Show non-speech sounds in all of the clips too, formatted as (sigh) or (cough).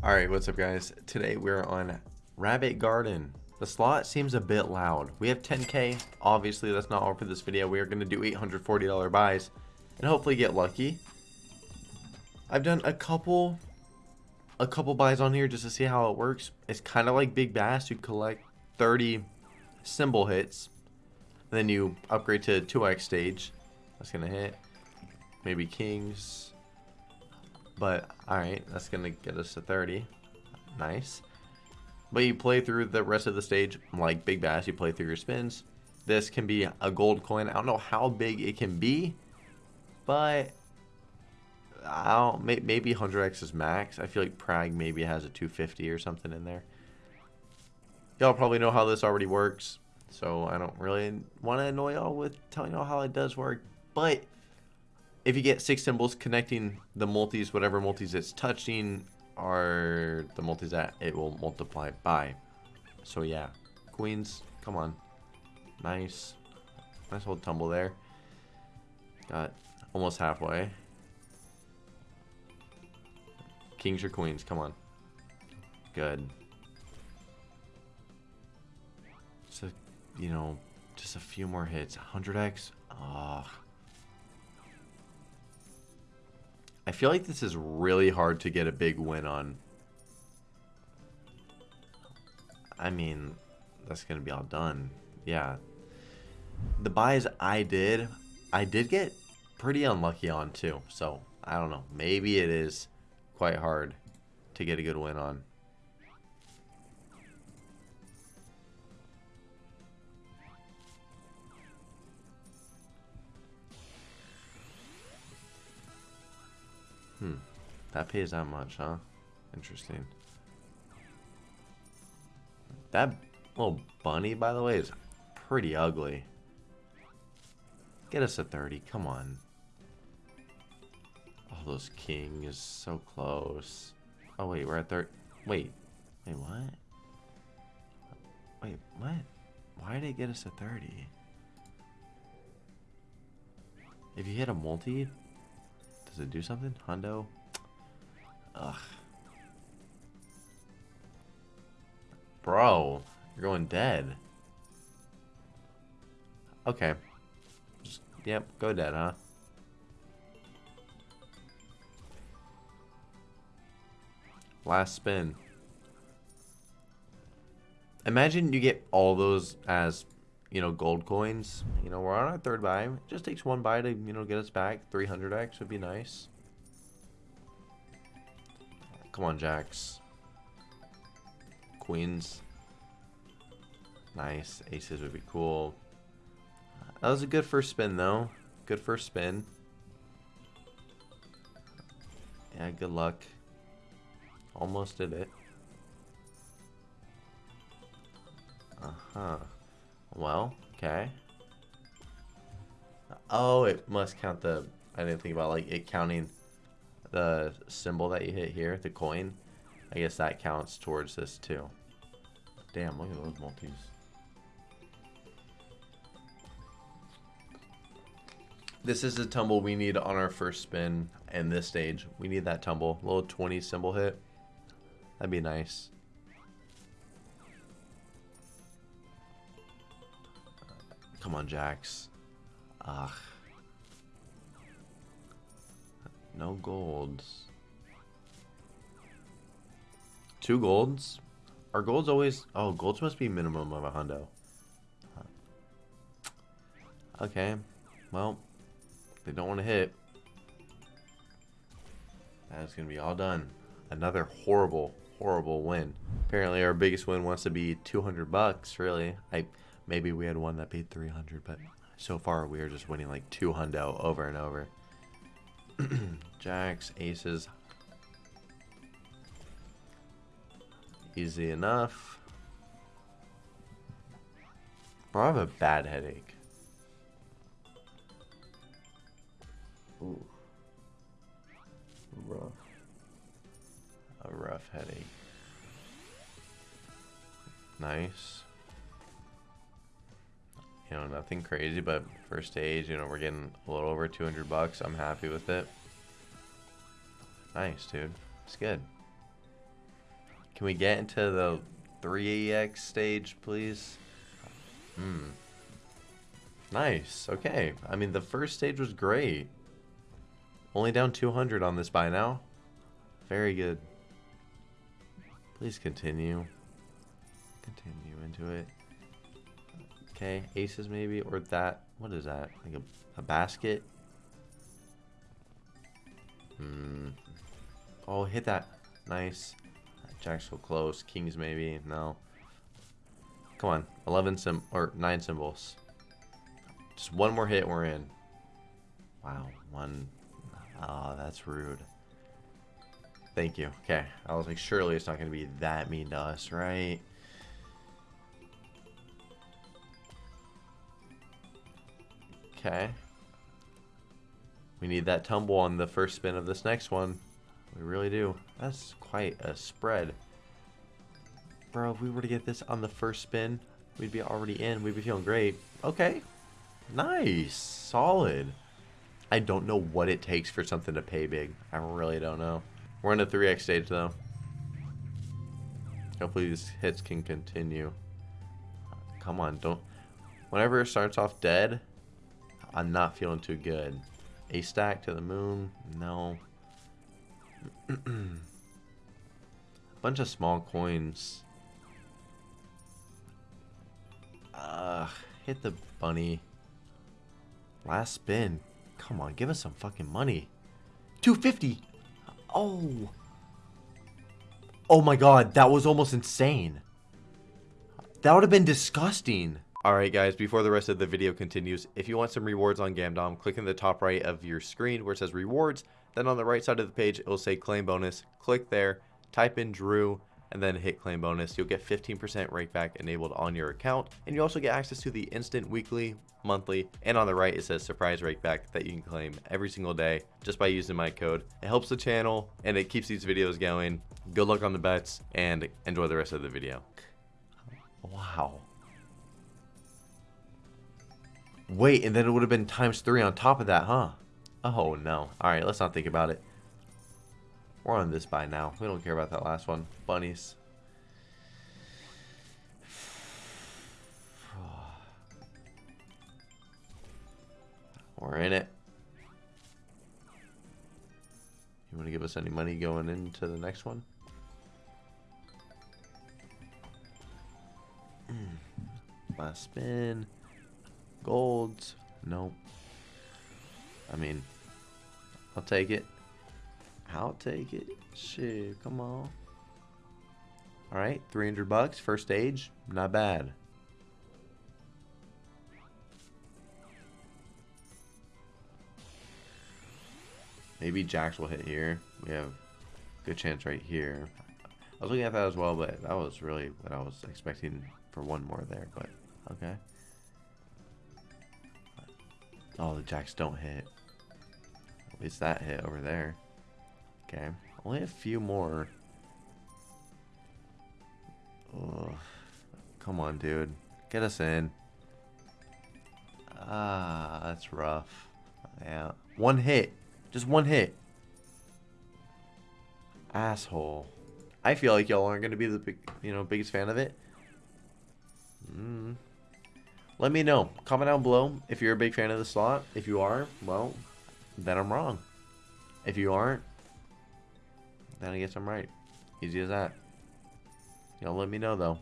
Alright, what's up guys? Today we're on Rabbit Garden. The slot seems a bit loud. We have 10k. Obviously, that's not all for this video. We are going to do $840 buys and hopefully get lucky. I've done a couple a couple buys on here just to see how it works. It's kind of like Big Bass. You collect 30 symbol hits. Then you upgrade to 2x stage. That's going to hit. Maybe kings. But, alright, that's going to get us to 30. Nice. But you play through the rest of the stage like Big Bass. You play through your spins. This can be a gold coin. I don't know how big it can be. But, I don't, maybe 100x is max. I feel like Prague maybe has a 250 or something in there. Y'all probably know how this already works. So I don't really want to annoy y'all with telling y'all how it does work. But if you get six symbols connecting the multis, whatever multis it's touching are the multis that it will multiply by. So yeah, queens, come on. Nice. Nice old tumble there. Got almost halfway. Kings or queens, come on. Good. A, you know, just a few more hits. 100x? Oh. I feel like this is really hard to get a big win on. I mean, that's going to be all done. Yeah. The buys I did, I did get pretty unlucky on too. So, I don't know. Maybe it is quite hard to get a good win on. Hmm. That pays that much, huh? Interesting. That little bunny, by the way, is pretty ugly. Get us a 30. Come on. Oh, those king is so close. Oh, wait, we're at 30. Wait. Wait, what? Wait, what? Why did it get us a 30? If you hit a multi, does it do something? Hundo? Ugh. Bro, you're going dead. Okay. Just, yep, go dead, huh? Last spin. Imagine you get all those as you know, gold coins. You know, we're on our third buy. It just takes one buy to, you know, get us back. 300x would be nice. Come on, jacks. Queens. Nice. Aces would be cool. That was a good first spin, though. Good first spin. Yeah, good luck. Almost did it. Uh-huh. Well, okay. Oh, it must count the... I didn't think about, like, it counting the symbol that you hit here, the coin. I guess that counts towards this, too. Damn, look at those multis. This is the tumble we need on our first spin in this stage. We need that tumble. Little 20 symbol hit. That'd be nice. Come on, jacks. Ugh. No golds. Two golds? Are golds always... Oh, golds must be minimum of a hundo. Okay. Well, they don't want to hit. That's going to be all done. Another horrible, horrible win. Apparently our biggest win wants to be 200 bucks, really. I Maybe we had one that paid 300, but so far we are just winning like two hundo over and over. (clears throat) Jacks, aces. Easy enough. Bro, I have a bad headache. Ooh. Rough. A rough headache. Nice you know, nothing crazy, but first stage, you know, we're getting a little over 200 bucks. I'm happy with it. Nice, dude. It's good. Can we get into the 3x stage, please? Hmm. Nice. Okay. I mean, the first stage was great. Only down 200 on this by now. Very good. Please continue. Continue into it. Okay, aces maybe, or that. What is that? Like a, a basket? Hmm. Oh, hit that. Nice. Jack's so close. Kings maybe. No. Come on. 11 sim or 9 symbols. Just one more hit we're in. Wow. One. Oh, that's rude. Thank you. Okay. I was like, surely it's not going to be that mean to us, right? Okay. We need that tumble on the first spin of this next one. We really do. That's quite a spread. Bro, if we were to get this on the first spin, we'd be already in. We'd be feeling great. Okay. Nice. Solid. I don't know what it takes for something to pay big. I really don't know. We're in a 3x stage, though. Hopefully these hits can continue. Come on, don't... Whenever it starts off dead, I'm not feeling too good. A stack to the moon? No. (clears throat) Bunch of small coins. Uh, hit the bunny. Last spin. Come on, give us some fucking money. 250. Oh. Oh my god, that was almost insane. That would have been disgusting. Alright guys, before the rest of the video continues, if you want some rewards on Gamdom, click in the top right of your screen where it says rewards, then on the right side of the page, it will say claim bonus. Click there, type in Drew, and then hit claim bonus. You'll get 15% rakeback enabled on your account, and you also get access to the instant weekly, monthly, and on the right it says surprise rakeback that you can claim every single day just by using my code. It helps the channel, and it keeps these videos going. Good luck on the bets, and enjoy the rest of the video. Wow. Wait, and then it would have been times three on top of that, huh? Oh, no. Alright, let's not think about it. We're on this by now. We don't care about that last one. Bunnies. (sighs) We're in it. You want to give us any money going into the next one? Hmm. Last spin. Golds. Nope. I mean, I'll take it. I'll take it. Shit, come on. Alright, 300 bucks, first stage. Not bad. Maybe jacks will hit here. We have good chance right here. I was looking at that as well, but that was really what I was expecting for one more there, but okay. Oh, the jacks don't hit. At least that hit over there. Okay. Only a few more. Ugh. Come on, dude. Get us in. Ah, that's rough. Yeah. One hit. Just one hit. Asshole. I feel like y'all aren't going to be the big, you know, biggest fan of it. Mm. Let me know. Comment down below if you're a big fan of the slot. If you are, well, then I'm wrong. If you aren't, then I guess I'm right. Easy as that. Y'all let me know, though.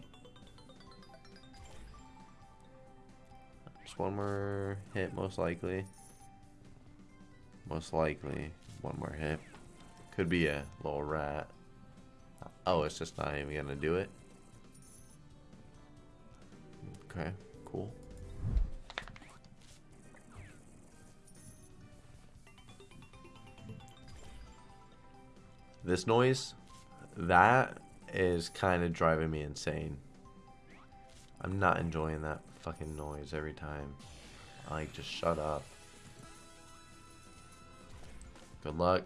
Just one more hit, most likely. Most likely. One more hit. Could be a little rat. Oh, it's just not even going to do it. Okay, cool. This noise, that is kind of driving me insane. I'm not enjoying that fucking noise every time. Like, just shut up. Good luck.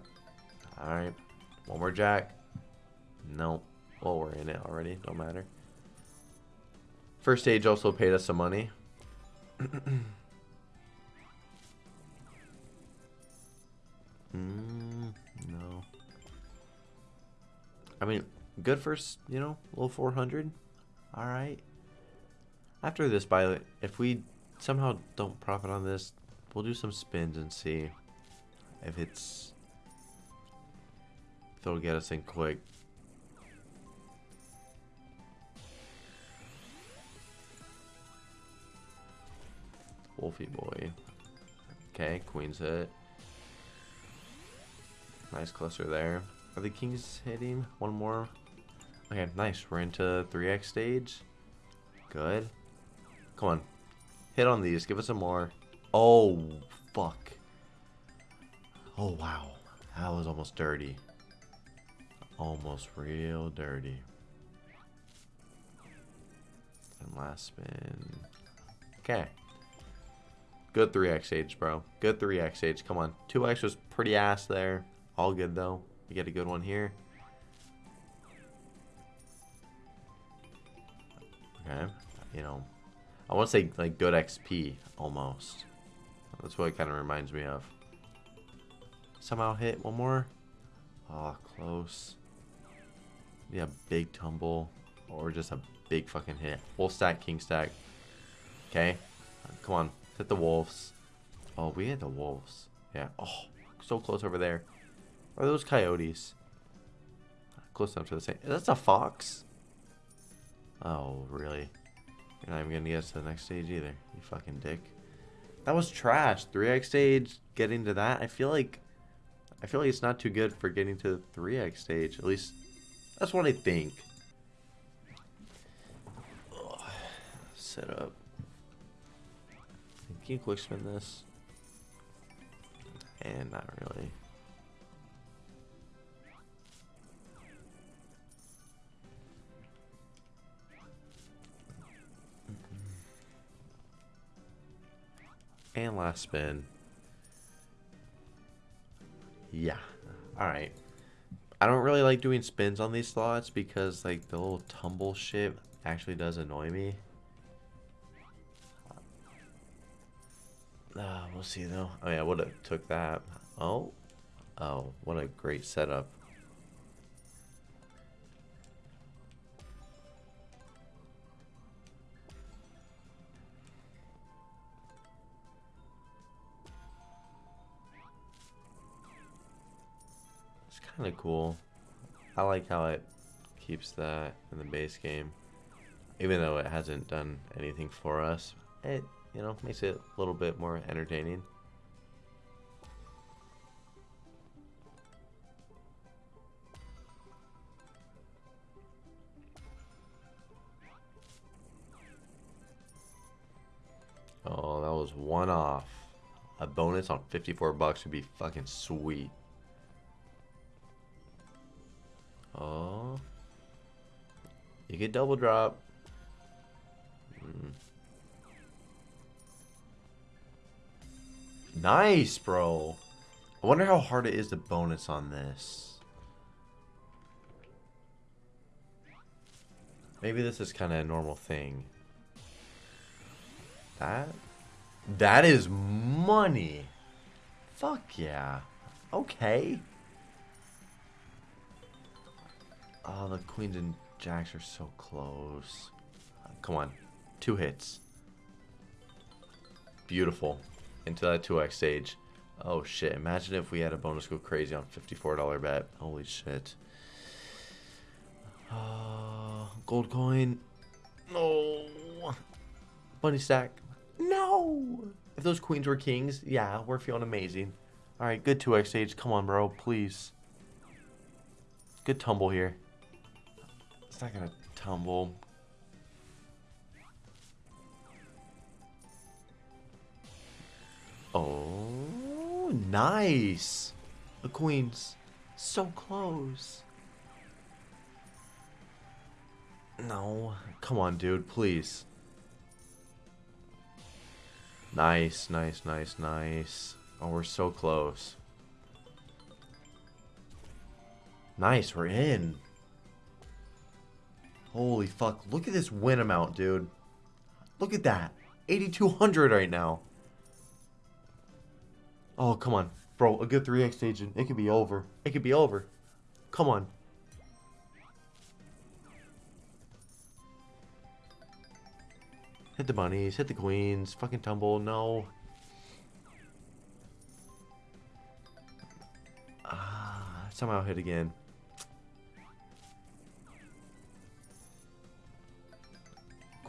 Alright. One more jack. Nope. Well, we're in it already. Don't matter. First stage also paid us some money. (clears throat) mm, I mean, Good for, you know, low 400. All right. After this buy, if we somehow don't profit on this, we'll do some spins and see if it's if it'll get us in quick. Wolfie boy. Okay, queen's hit. Nice cluster there. Are the kings hitting? One more. Okay, nice. We're into 3x stage. Good. Come on. Hit on these. Give us some more. Oh, fuck. Oh, wow. That was almost dirty. Almost real dirty. And last spin. Okay. Good 3x age, bro. Good 3x age. Come on. 2x was pretty ass there. All good, though. We get a good one here. Okay. You know, I want to say, like, good XP, almost. That's what it kind of reminds me of. Somehow hit one more. Oh, close. Yeah, big tumble. Or just a big fucking hit. Full stack, king stack. Okay. Come on. Hit the wolves. Oh, we hit the wolves. Yeah. Oh, so close over there. Are those coyotes? Close enough to the same. That's a fox. Oh, really? You're not even gonna get us to the next stage either. You fucking dick. That was trash. 3x stage, getting to that. I feel like I feel like it's not too good for getting to the 3x stage. At least that's what I think. Ugh. Set up. Can you quick spin this? And not really. And last spin. Yeah. Alright. I don't really like doing spins on these slots because like the little tumble shit actually does annoy me. Uh, we'll see though. Oh yeah, would have took that. Oh. Oh, what a great setup. Kind of cool. I like how it keeps that in the base game. Even though it hasn't done anything for us, it, you know, makes it a little bit more entertaining. Oh, that was one off. A bonus on 54 bucks would be fucking sweet. Oh. You get double drop. Mm. Nice, bro. I wonder how hard it is to bonus on this. Maybe this is kind of a normal thing. That? That is money. Fuck yeah. Okay. Oh, the queens and jacks are so close. Come on. Two hits. Beautiful. Into that 2x stage. Oh shit. Imagine if we had a bonus go crazy on $54 bet. Holy shit. Uh, gold coin. No. Bunny stack. No. If those queens were kings, yeah, we're feeling amazing. Alright, good 2x stage. Come on, bro. Please. Good tumble here. It's not gonna tumble. Oh, nice. The queen's so close. No. Come on, dude, please. Nice, nice, nice, nice. Oh, we're so close. Nice, we're in. Holy fuck. Look at this win amount, dude. Look at that. 8,200 right now. Oh, come on. Bro, a good 3x agent. It could be over. It could be over. Come on. Hit the bunnies. Hit the queens. Fucking tumble. No. Ah, somehow hit again.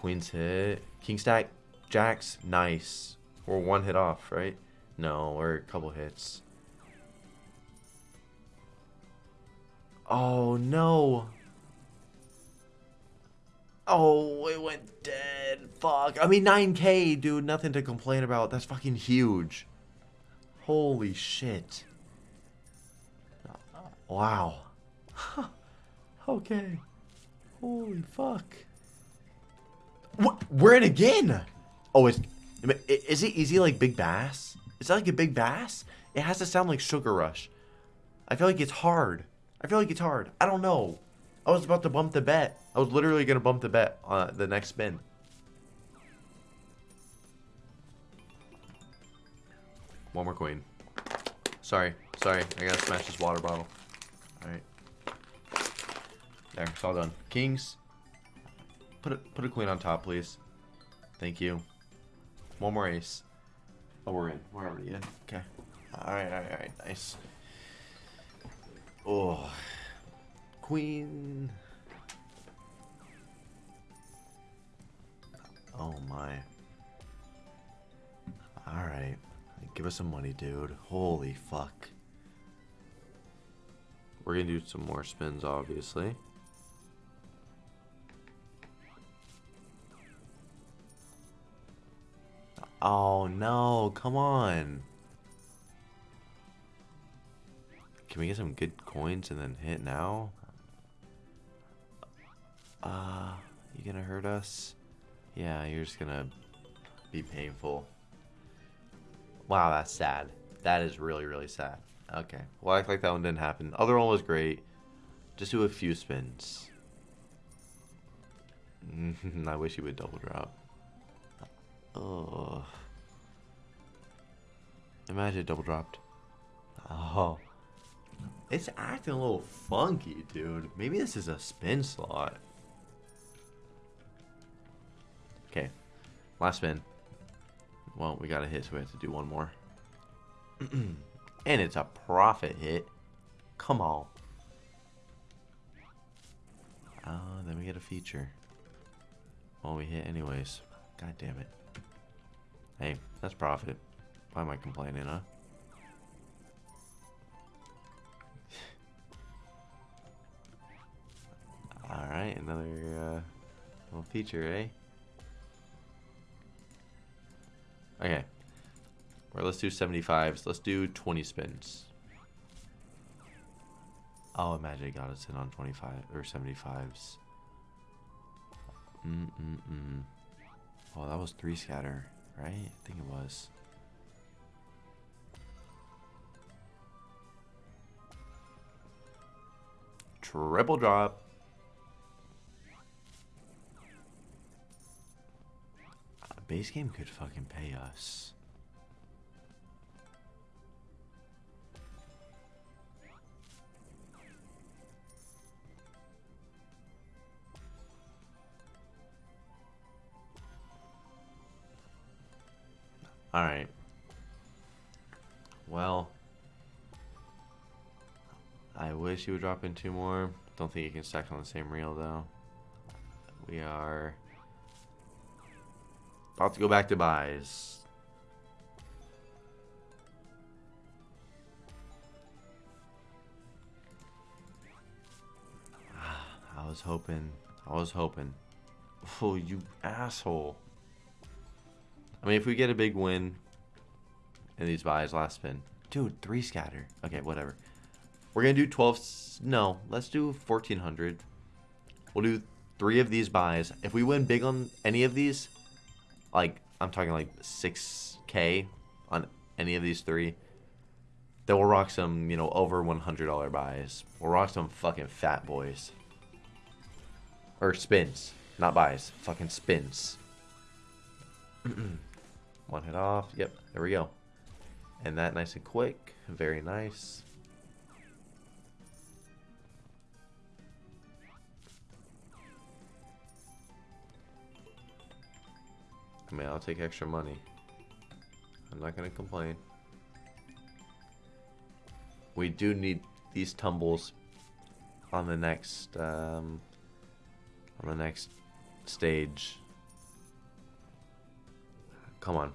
Queens hit. King stack, jacks, nice. We're one hit off, right? No, we're a couple hits. Oh, no. Oh, it went dead. Fuck. I mean, 9k, dude. Nothing to complain about. That's fucking huge. Holy shit. Wow. (laughs) okay. Holy fuck. We're in again. Oh, it's is it easy like Big Bass? Is that like a Big Bass? It has to sound like Sugar Rush. I feel like it's hard. I feel like it's hard. I don't know. I was about to bump the bet. I was literally gonna bump the bet on the next spin. One more queen. Sorry, sorry. I gotta smash this water bottle. Alright. There, it's all done. Kings. Put a, put a queen on top, please. Thank you. One more ace. Oh, we're in. We're already in. Okay. Alright, alright, alright. Nice. Oh. Queen. Oh my. Alright. Give us some money, dude. Holy fuck. We're gonna do some more spins, obviously. Oh no, come on. Can we get some good coins and then hit now? Uh, you gonna hurt us? Yeah, you're just gonna be painful. Wow, that's sad. That is really, really sad. Okay. Well, I act like that one didn't happen. Other one was great. Just do a few spins. (laughs) I wish you would double drop. Oh. Imagine double dropped. Oh. It's acting a little funky, dude. Maybe this is a spin slot. Okay. Last spin. Well, we got a hit, so we have to do one more. (clears throat) and it's a profit hit. Come on. Uh, then we get a feature. Well, we hit anyways. God damn it. Hey, that's profit. Why am I complaining, huh? (sighs) Alright, another uh, little feature, eh? Okay. Or let's do 75s. Let's do 20 spins. Oh, imagine it got us in on 25 or 75s. Mm-mm-mm. Oh, that was three scatter right? I think it was. Triple drop. Base game could fucking pay us. Alright. Well. I wish you would drop in two more. Don't think you can stack on the same reel, though. We are... About to go back to buys. (sighs) I was hoping. I was hoping. (laughs) Oh, you asshole. I mean, if we get a big win in these buys last spin. Dude, three scatter. Okay, whatever. We're going to do 12. No, let's do 1400. We'll do three of these buys. If we win big on any of these, like, I'm talking like 6k on any of these three, then we'll rock some, you know, over $100 buys. We'll rock some fucking fat boys. Or spins. Not buys. Fucking spins. (clears throat) One hit off. Yep, there we go. And that nice and quick. Very nice. I mean, I'll take extra money. I'm not gonna complain. We do need these tumbles on the next um, on the next stage. Come on.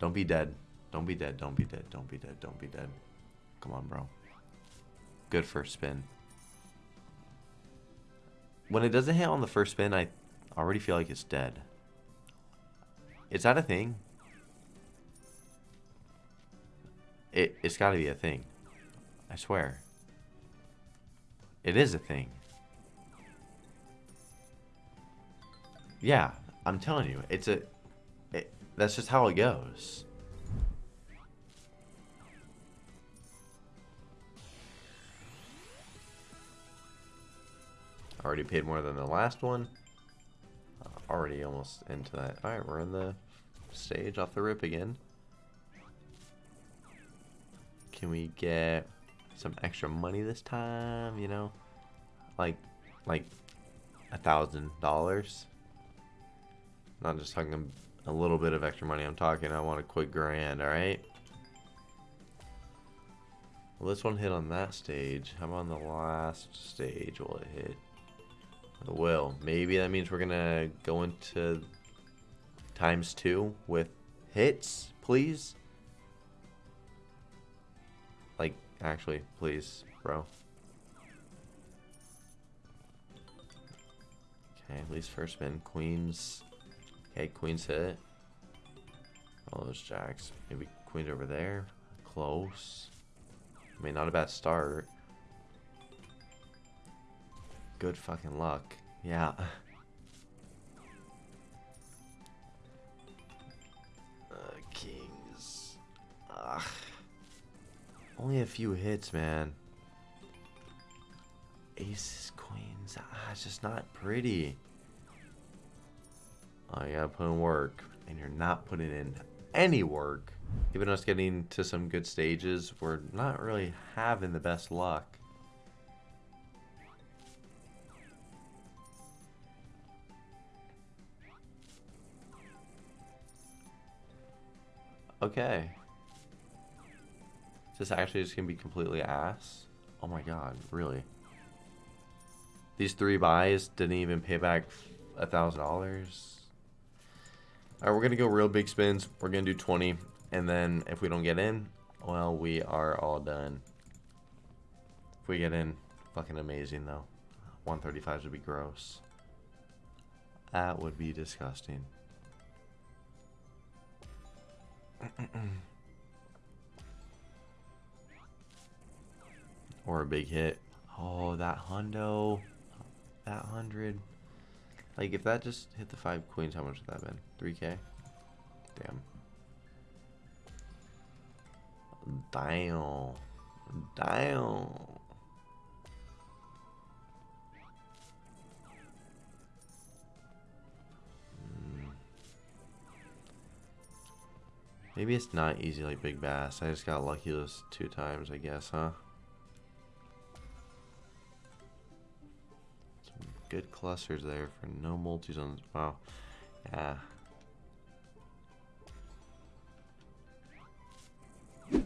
Don't be dead. Don't be dead. Don't be dead. Don't be dead. Don't be dead. Come on, bro. Good first spin. When it doesn't hit on the first spin, I already feel like it's dead. Is that a thing? It, it's got to be a thing. I swear. It is a thing. Yeah, I'm telling you, it's a. That's just how it goes. Already paid more than the last one. Uh, already almost into that. Alright, we're in the stage off the rip again. Can we get some extra money this time, you know? Like, like a thousand dollars. Not just talking a little bit of extra money. I'm talking, I want a quick grand, alright? Well, this one hit on that stage. How about on the last stage will it hit? It will. Maybe that means we're gonna go into times two with hits, please? Like, actually, please, bro. Okay, at least first spin. Queens. Okay, queens hit. All those jacks. Maybe queens over there. Close. I mean, not a bad start. Good fucking luck. Yeah. (laughs) Uh, kings. Ugh. Only a few hits, man. Aces, queens. Ah, it's just not pretty. Uh, you gotta put in work, and you're not putting in any work. Even us getting to some good stages, we're not really having the best luck. Okay. Is this actually just going to be completely ass? Oh my god, really? These three buys didn't even pay back a $1,000? All right, we're going to go real big spins. We're going to do 20. And then if we don't get in, well, we are all done. If we get in, fucking amazing, though. 135s would be gross. That would be disgusting. (clears throat) or a big hit. Oh, that hundo. That hundred. Like, if that just hit the five queens, how much would that have been? 3k? Damn. Damn. Damn. Hmm. Maybe it's not easy like Big Bass. I just got lucky those two times, I guess, huh? Good clusters there for no multi-zones. Wow. Yeah. I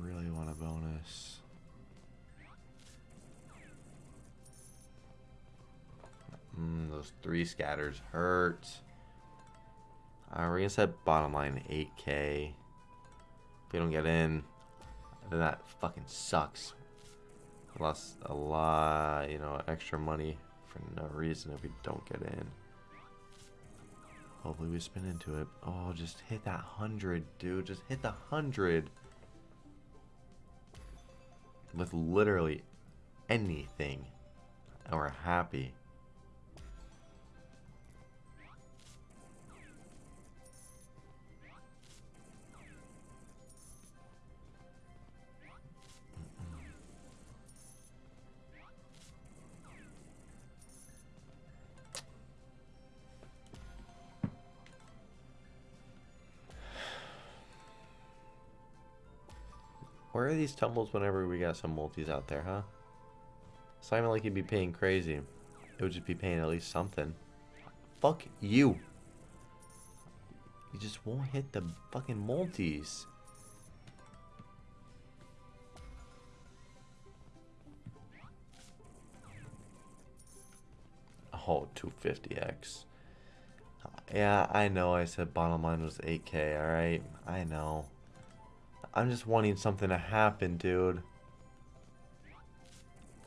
really want a bonus. Mm, those three scatters hurt. Uh, we're gonna set bottom line 8k. We don't get in, then that fucking sucks. lost a lot, you know, extra money for no reason if we don't get in. Hopefully we spin into it. Oh, just hit that 100, dude. Just hit the 100. With literally anything. And we're happy. Where are these tumbles whenever we got some multis out there, huh? Even like you'd be paying crazy. It would just be paying at least something. Fuck you. You just won't hit the fucking multis. Oh, 250x. Yeah, I know I said bottom line was 8k, alright? I know. I'm just wanting something to happen, dude.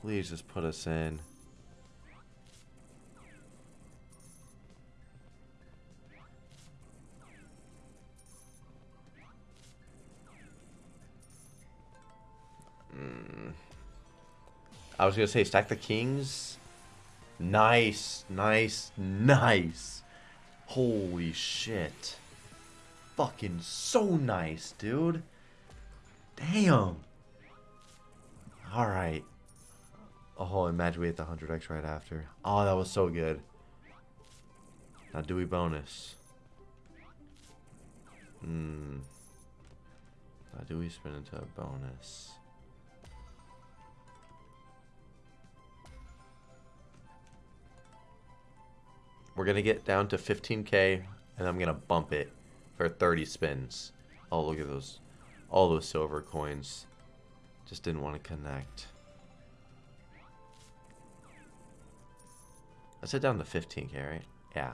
Please just put us in. Mm. I was gonna say stack the kings. Nice, nice, nice. Holy shit. Fucking so nice, dude. Damn. Alright. Oh, imagine we hit the 100x right after. Oh, that was so good. Now, do we bonus? Hmm. Now, do we spin into a bonus? We're going to get down to 15k, and I'm going to bump it for 30 spins. Oh, look at those. All those silver coins. Just didn't want to connect. I said down to 15k, right? Yeah.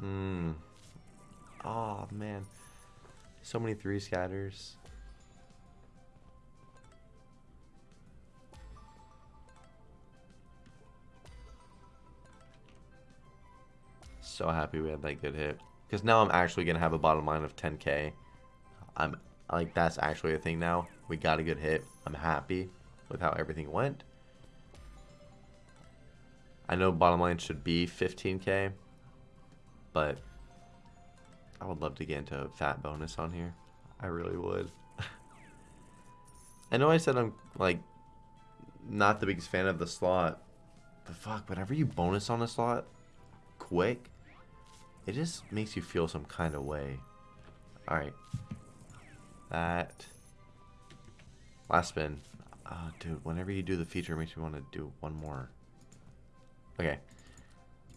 Hmm. Oh, man. So many three scatters. So happy we had that good hit. Because now I'm actually going to have a bottom line of 10k. I'm like, that's actually a thing now. We got a good hit. I'm happy with how everything went. I know bottom line should be 15k. But I would love to get into a fat bonus on here. I really would. I know I said I'm like not the biggest fan of the slot. But fuck, whenever you bonus on a slot quick, it just makes you feel some kind of way. Alright. That. Last spin. Oh, dude, whenever you do the feature, it makes me want to do one more. Okay.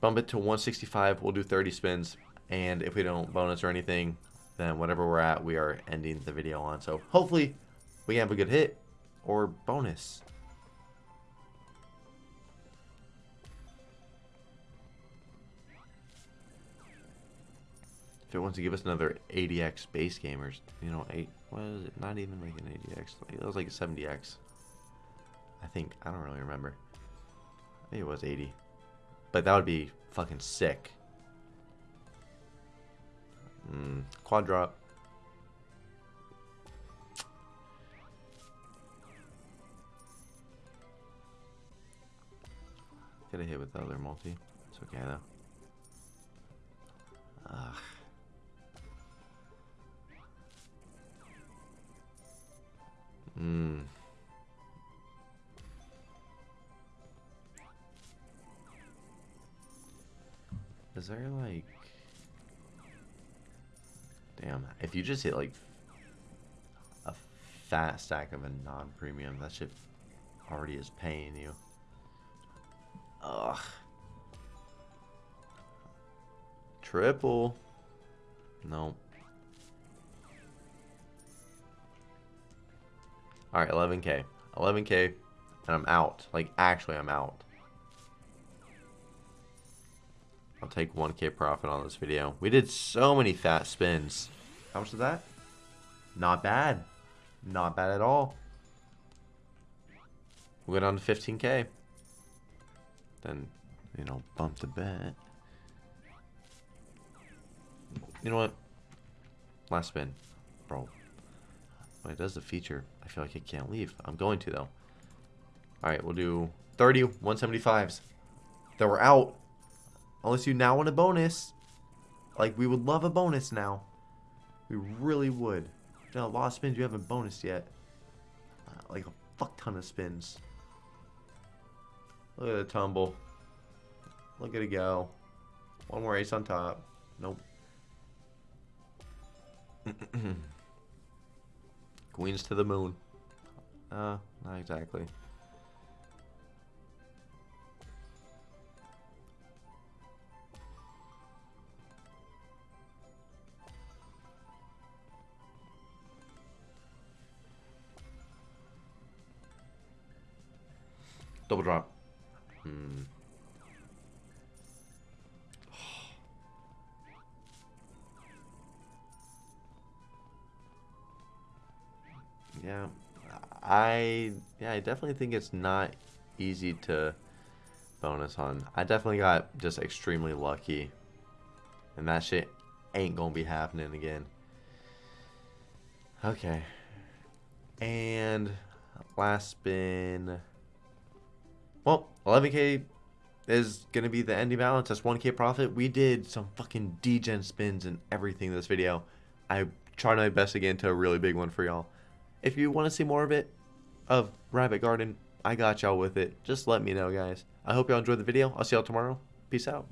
Bump it to 165. We'll do 30 spins. And if we don't bonus or anything, then whatever we're at, we are ending the video on. So hopefully we have a good hit or bonus. It wants to give us another 80x base gamers, you know, eight, what is it? Not even like an 80x. It was like a 70x. I think, I don't really remember. Think it was 80. But that would be fucking sick. Mm, quad drop. Get a hit with the other multi. It's okay though. Ugh. Hmm. Is there like... Damn, if you just hit like a fat stack of a non-premium, that shit already is paying you. Ugh. Triple. No. Alright, 11k. 11k, and I'm out. Like, actually, I'm out. I'll take 1k profit on this video. We did so many fat spins. How much is that? Not bad. Not bad at all. We went on to 15k. Then, you know, bump the bet. You know what? Last spin. Bro. When it does the feature, I feel like I can't leave. I'm going to, though. Alright, we'll do 30 175s. Then we're out. Unless you now want a bonus. Like, we would love a bonus now. We really would. Done a lot of spins you haven't bonused yet. Uh, like a fuck ton of spins. Look at the tumble. Look at it go. One more ace on top. Nope. (clears throat) Queens to the moon. Uh, not exactly. Double drop. Hmm. Yeah, I yeah I definitely think it's not easy to bonus on. I definitely got just extremely lucky, and that shit ain't gonna be happening again. Okay, and last spin. Well, 11k is gonna be the ending balance. That's 1k profit. We did some fucking degen spins and everything this video. I tried my best again to get into a really big one for y'all. If you want to see more of it, of Rabbit Garden, I got y'all with it. Just let me know, guys. I hope y'all enjoyed the video. I'll see y'all tomorrow. Peace out.